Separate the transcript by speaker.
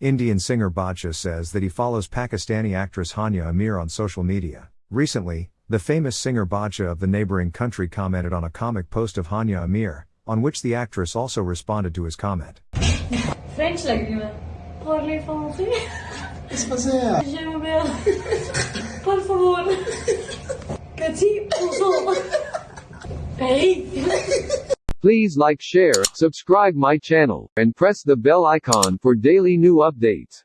Speaker 1: Indian singer Bacha says that he follows Pakistani actress Hania Aamir on social media. Recently, the famous singer Bacha of the neighboring country commented on a comic post of Hania Aamir, on which the actress also responded to his comment.
Speaker 2: French Por favor. Petit
Speaker 3: Please like share, subscribe my channel, and press the bell icon for daily new updates.